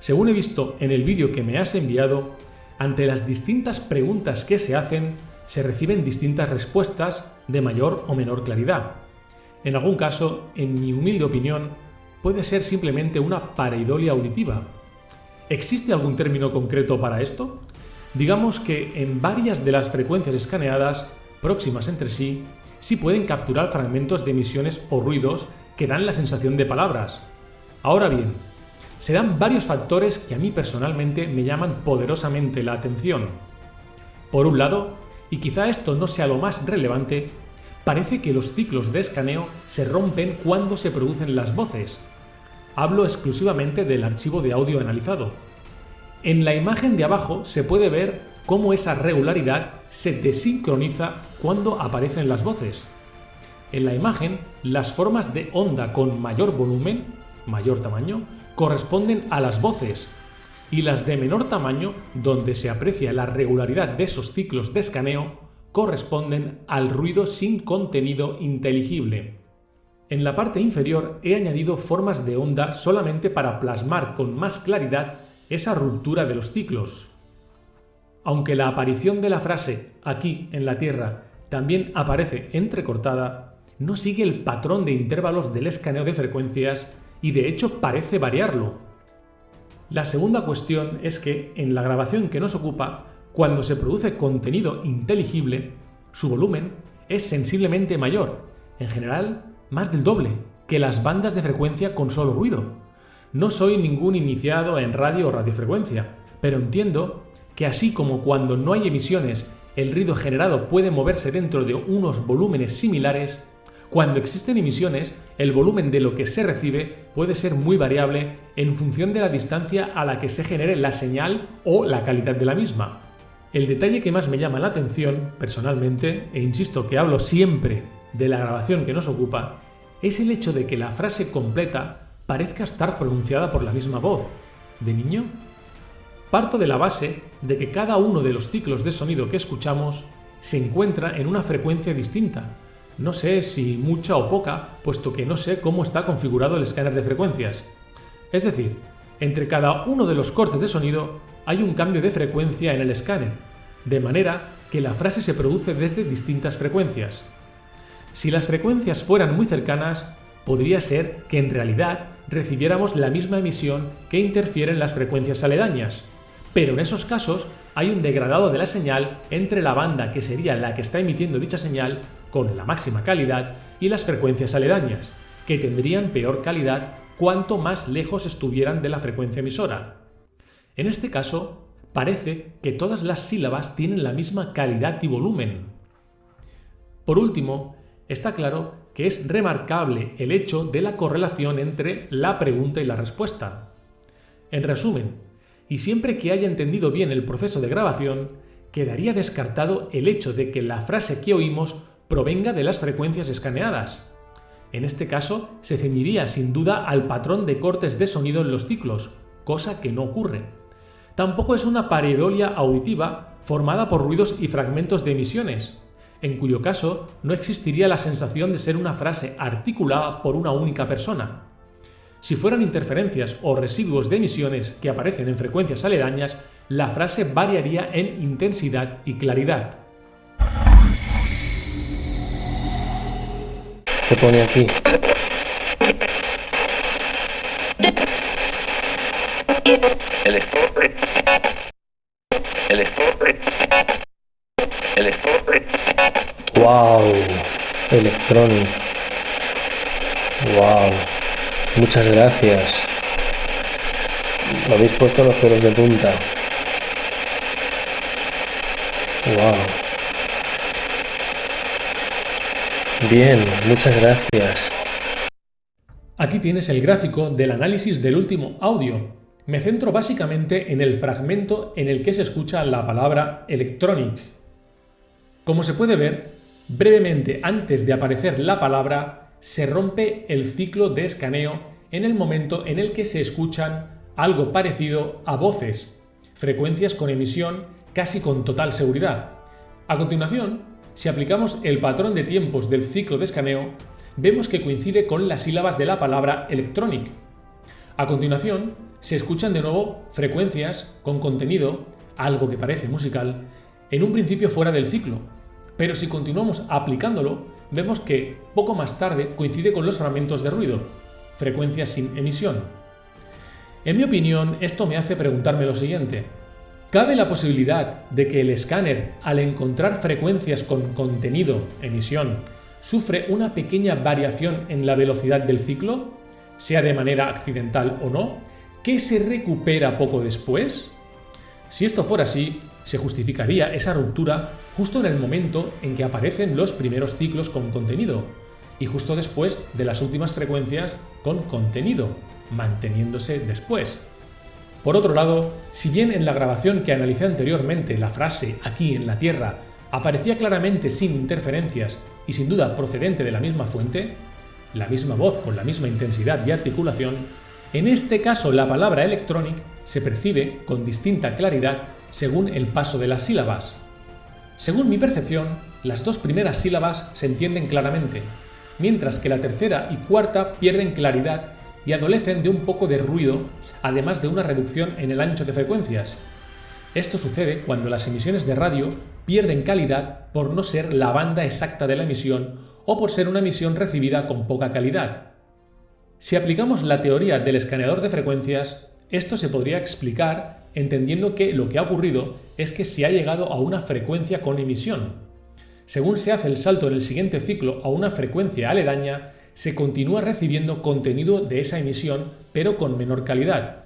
Según he visto en el vídeo que me has enviado, ante las distintas preguntas que se hacen, se reciben distintas respuestas de mayor o menor claridad. En algún caso, en mi humilde opinión, puede ser simplemente una pareidolia auditiva. ¿Existe algún término concreto para esto? Digamos que en varias de las frecuencias escaneadas, próximas entre sí, sí pueden capturar fragmentos de emisiones o ruidos que dan la sensación de palabras. Ahora bien, se dan varios factores que a mí personalmente me llaman poderosamente la atención. Por un lado, y quizá esto no sea lo más relevante, parece que los ciclos de escaneo se rompen cuando se producen las voces. Hablo exclusivamente del archivo de audio analizado. En la imagen de abajo se puede ver cómo esa regularidad se desincroniza cuando aparecen las voces. En la imagen, las formas de onda con mayor volumen, mayor tamaño, corresponden a las voces, y las de menor tamaño, donde se aprecia la regularidad de esos ciclos de escaneo, corresponden al ruido sin contenido inteligible. En la parte inferior he añadido formas de onda solamente para plasmar con más claridad esa ruptura de los ciclos. Aunque la aparición de la frase aquí en la Tierra también aparece entrecortada, no sigue el patrón de intervalos del escaneo de frecuencias y de hecho parece variarlo. La segunda cuestión es que en la grabación que nos ocupa, cuando se produce contenido inteligible, su volumen es sensiblemente mayor, en general más del doble, que las bandas de frecuencia con solo ruido. No soy ningún iniciado en radio o radiofrecuencia, pero entiendo que así como cuando no hay emisiones el ruido generado puede moverse dentro de unos volúmenes similares, cuando existen emisiones, el volumen de lo que se recibe puede ser muy variable en función de la distancia a la que se genere la señal o la calidad de la misma. El detalle que más me llama la atención, personalmente, e insisto que hablo siempre de la grabación que nos ocupa, es el hecho de que la frase completa parezca estar pronunciada por la misma voz. ¿De niño? Parto de la base de que cada uno de los ciclos de sonido que escuchamos se encuentra en una frecuencia distinta. No sé si mucha o poca, puesto que no sé cómo está configurado el escáner de frecuencias. Es decir, entre cada uno de los cortes de sonido hay un cambio de frecuencia en el escáner, de manera que la frase se produce desde distintas frecuencias. Si las frecuencias fueran muy cercanas, podría ser que en realidad recibiéramos la misma emisión que interfieren las frecuencias aledañas, pero en esos casos hay un degradado de la señal entre la banda que sería la que está emitiendo dicha señal con la máxima calidad y las frecuencias aledañas, que tendrían peor calidad cuanto más lejos estuvieran de la frecuencia emisora. En este caso, parece que todas las sílabas tienen la misma calidad y volumen. Por último, está claro que es remarcable el hecho de la correlación entre la pregunta y la respuesta. En resumen, y siempre que haya entendido bien el proceso de grabación, quedaría descartado el hecho de que la frase que oímos provenga de las frecuencias escaneadas. En este caso, se ceñiría sin duda al patrón de cortes de sonido en los ciclos, cosa que no ocurre. Tampoco es una pareidolia auditiva formada por ruidos y fragmentos de emisiones, en cuyo caso no existiría la sensación de ser una frase articulada por una única persona. Si fueran interferencias o residuos de emisiones que aparecen en frecuencias aledañas, la frase variaría en intensidad y claridad. ¿Qué pone aquí? El ¡Wow! Electronic. ¡Wow! Muchas gracias. Me habéis puesto los pelos de punta. ¡Wow! Bien, muchas gracias. Aquí tienes el gráfico del análisis del último audio. Me centro básicamente en el fragmento en el que se escucha la palabra electronic. Como se puede ver, brevemente antes de aparecer la palabra, se rompe el ciclo de escaneo en el momento en el que se escuchan algo parecido a voces, frecuencias con emisión casi con total seguridad. A continuación, si aplicamos el patrón de tiempos del ciclo de escaneo, vemos que coincide con las sílabas de la palabra electronic. A continuación, se escuchan de nuevo frecuencias con contenido, algo que parece musical, en un principio fuera del ciclo, pero si continuamos aplicándolo, vemos que poco más tarde coincide con los fragmentos de ruido, frecuencias sin emisión. En mi opinión, esto me hace preguntarme lo siguiente. ¿Cabe la posibilidad de que el escáner, al encontrar frecuencias con contenido, emisión, sufre una pequeña variación en la velocidad del ciclo, sea de manera accidental o no, que se recupera poco después? Si esto fuera así, se justificaría esa ruptura justo en el momento en que aparecen los primeros ciclos con contenido y justo después de las últimas frecuencias con contenido, manteniéndose después. Por otro lado, si bien en la grabación que analicé anteriormente la frase aquí en la Tierra aparecía claramente sin interferencias y sin duda procedente de la misma fuente, la misma voz con la misma intensidad y articulación, en este caso la palabra electronic se percibe con distinta claridad según el paso de las sílabas. Según mi percepción, las dos primeras sílabas se entienden claramente, mientras que la tercera y cuarta pierden claridad y adolecen de un poco de ruido, además de una reducción en el ancho de frecuencias. Esto sucede cuando las emisiones de radio pierden calidad por no ser la banda exacta de la emisión o por ser una emisión recibida con poca calidad. Si aplicamos la teoría del escaneador de frecuencias, esto se podría explicar entendiendo que lo que ha ocurrido es que se ha llegado a una frecuencia con emisión. Según se hace el salto en el siguiente ciclo a una frecuencia aledaña, se continúa recibiendo contenido de esa emisión, pero con menor calidad.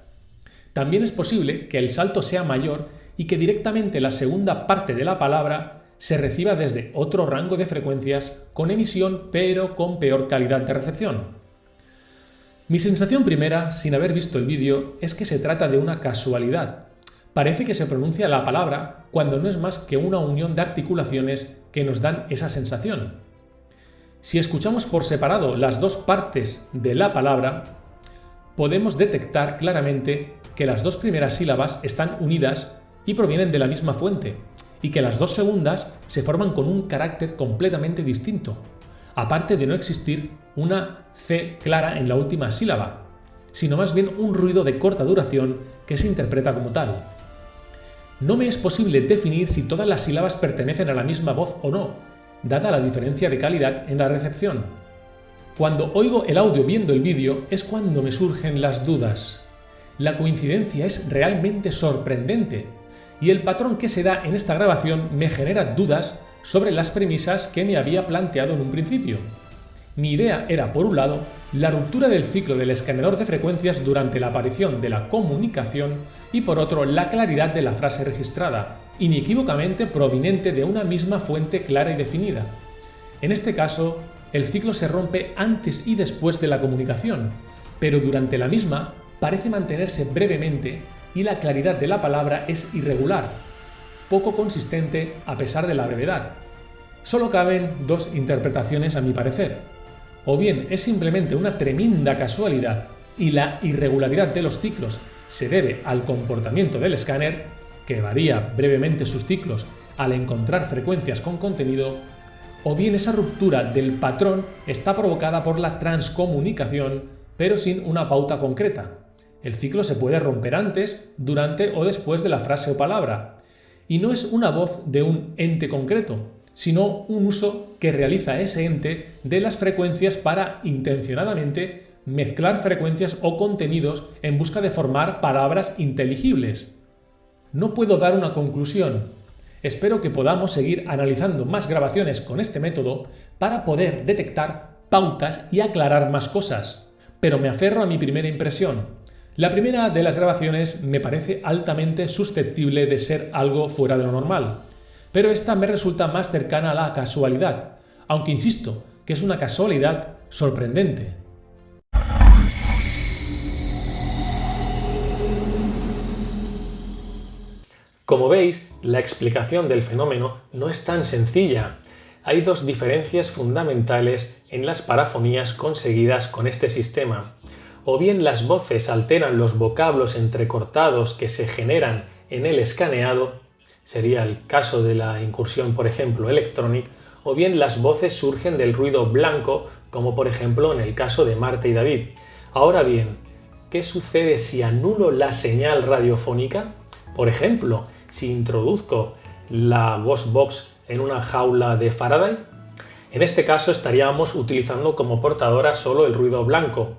También es posible que el salto sea mayor y que directamente la segunda parte de la palabra se reciba desde otro rango de frecuencias con emisión pero con peor calidad de recepción. Mi sensación primera, sin haber visto el vídeo, es que se trata de una casualidad. Parece que se pronuncia la palabra cuando no es más que una unión de articulaciones que nos dan esa sensación. Si escuchamos por separado las dos partes de la palabra, podemos detectar claramente que las dos primeras sílabas están unidas y provienen de la misma fuente, y que las dos segundas se forman con un carácter completamente distinto, aparte de no existir una C clara en la última sílaba, sino más bien un ruido de corta duración que se interpreta como tal. No me es posible definir si todas las sílabas pertenecen a la misma voz o no, dada la diferencia de calidad en la recepción. Cuando oigo el audio viendo el vídeo es cuando me surgen las dudas. La coincidencia es realmente sorprendente, y el patrón que se da en esta grabación me genera dudas sobre las premisas que me había planteado en un principio. Mi idea era, por un lado, la ruptura del ciclo del escaneador de frecuencias durante la aparición de la comunicación y por otro la claridad de la frase registrada, inequívocamente proveniente de una misma fuente clara y definida. En este caso, el ciclo se rompe antes y después de la comunicación, pero durante la misma parece mantenerse brevemente y la claridad de la palabra es irregular, poco consistente a pesar de la brevedad. Solo caben dos interpretaciones a mi parecer. O bien es simplemente una tremenda casualidad y la irregularidad de los ciclos se debe al comportamiento del escáner, que varía brevemente sus ciclos al encontrar frecuencias con contenido, o bien esa ruptura del patrón está provocada por la transcomunicación, pero sin una pauta concreta. El ciclo se puede romper antes, durante o después de la frase o palabra. Y no es una voz de un ente concreto, sino un uso que realiza ese ente de las frecuencias para intencionadamente mezclar frecuencias o contenidos en busca de formar palabras inteligibles. No puedo dar una conclusión. Espero que podamos seguir analizando más grabaciones con este método para poder detectar pautas y aclarar más cosas. Pero me aferro a mi primera impresión. La primera de las grabaciones me parece altamente susceptible de ser algo fuera de lo normal, pero esta me resulta más cercana a la casualidad, aunque insisto que es una casualidad sorprendente. Como veis, la explicación del fenómeno no es tan sencilla. Hay dos diferencias fundamentales en las parafonías conseguidas con este sistema o bien las voces alteran los vocablos entrecortados que se generan en el escaneado, sería el caso de la incursión por ejemplo electronic, o bien las voces surgen del ruido blanco, como por ejemplo en el caso de Marta y David. Ahora bien, ¿qué sucede si anulo la señal radiofónica? Por ejemplo, si introduzco la voz box en una jaula de Faraday. En este caso estaríamos utilizando como portadora solo el ruido blanco,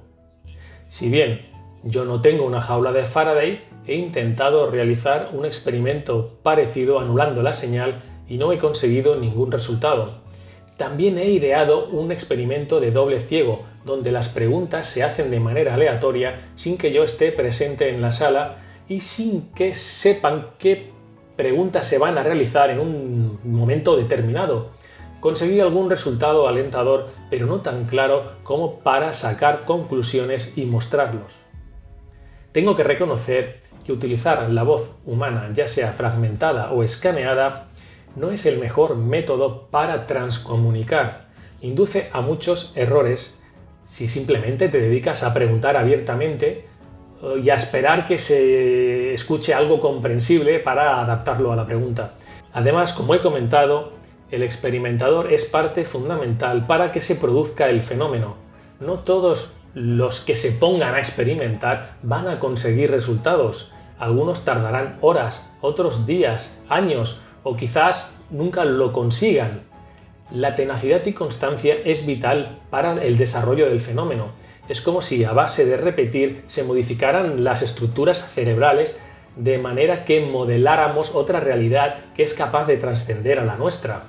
si bien yo no tengo una jaula de Faraday, he intentado realizar un experimento parecido anulando la señal y no he conseguido ningún resultado. También he ideado un experimento de doble ciego, donde las preguntas se hacen de manera aleatoria sin que yo esté presente en la sala y sin que sepan qué preguntas se van a realizar en un momento determinado. Conseguí algún resultado alentador, pero no tan claro como para sacar conclusiones y mostrarlos. Tengo que reconocer que utilizar la voz humana, ya sea fragmentada o escaneada, no es el mejor método para transcomunicar. Induce a muchos errores si simplemente te dedicas a preguntar abiertamente eh, y a esperar que se escuche algo comprensible para adaptarlo a la pregunta. Además, como he comentado, el experimentador es parte fundamental para que se produzca el fenómeno. No todos los que se pongan a experimentar van a conseguir resultados. Algunos tardarán horas, otros días, años o quizás nunca lo consigan. La tenacidad y constancia es vital para el desarrollo del fenómeno. Es como si a base de repetir se modificaran las estructuras cerebrales de manera que modeláramos otra realidad que es capaz de trascender a la nuestra.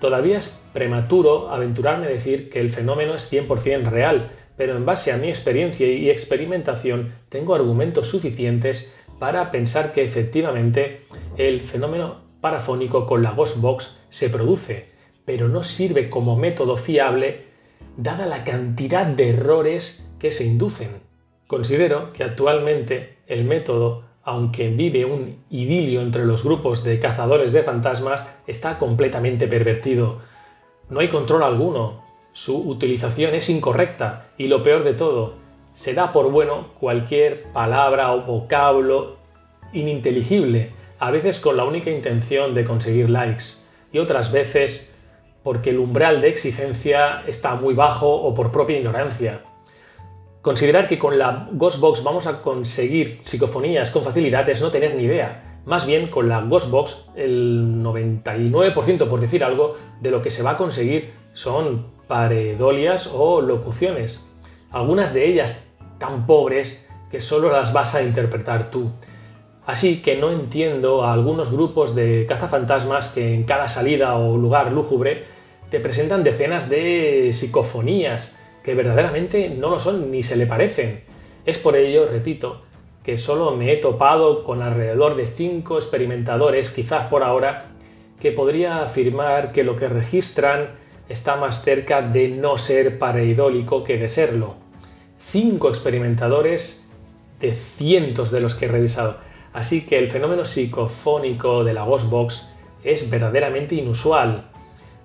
Todavía es prematuro aventurarme a decir que el fenómeno es 100% real, pero en base a mi experiencia y experimentación tengo argumentos suficientes para pensar que efectivamente el fenómeno parafónico con la Ghost Box se produce, pero no sirve como método fiable dada la cantidad de errores que se inducen. Considero que actualmente el método, aunque vive un idilio entre los grupos de cazadores de fantasmas, está completamente pervertido. No hay control alguno, su utilización es incorrecta y lo peor de todo, se da por bueno cualquier palabra o vocablo ininteligible, a veces con la única intención de conseguir likes y otras veces porque el umbral de exigencia está muy bajo o por propia ignorancia. Considerar que con la Ghostbox vamos a conseguir psicofonías con facilidad es no tener ni idea. Más bien, con la Ghostbox, el 99%, por decir algo, de lo que se va a conseguir son paredolias o locuciones. Algunas de ellas tan pobres que solo las vas a interpretar tú. Así que no entiendo a algunos grupos de cazafantasmas que en cada salida o lugar lúgubre te presentan decenas de psicofonías que verdaderamente no lo son ni se le parecen. Es por ello, repito, que solo me he topado con alrededor de 5 experimentadores, quizás por ahora, que podría afirmar que lo que registran está más cerca de no ser pareidólico que de serlo. 5 experimentadores de cientos de los que he revisado. Así que el fenómeno psicofónico de la Ghostbox es verdaderamente inusual.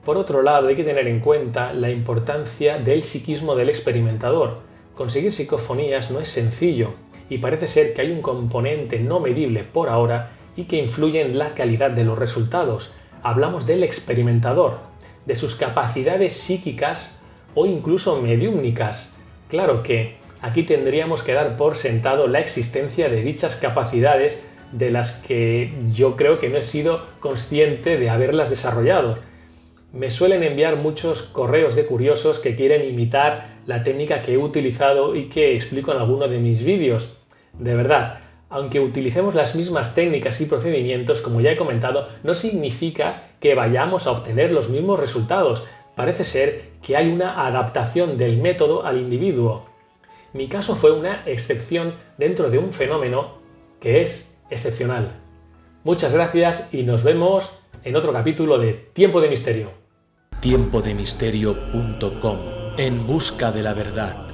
Por otro lado, hay que tener en cuenta la importancia del psiquismo del experimentador. Conseguir psicofonías no es sencillo y parece ser que hay un componente no medible por ahora y que influye en la calidad de los resultados. Hablamos del experimentador, de sus capacidades psíquicas o incluso mediúmnicas. Claro que Aquí tendríamos que dar por sentado la existencia de dichas capacidades de las que yo creo que no he sido consciente de haberlas desarrollado. Me suelen enviar muchos correos de curiosos que quieren imitar la técnica que he utilizado y que explico en alguno de mis vídeos. De verdad, aunque utilicemos las mismas técnicas y procedimientos, como ya he comentado, no significa que vayamos a obtener los mismos resultados. Parece ser que hay una adaptación del método al individuo. Mi caso fue una excepción dentro de un fenómeno que es excepcional. Muchas gracias y nos vemos en otro capítulo de Tiempo de Misterio. Tiempodemisterio.com En busca de la verdad.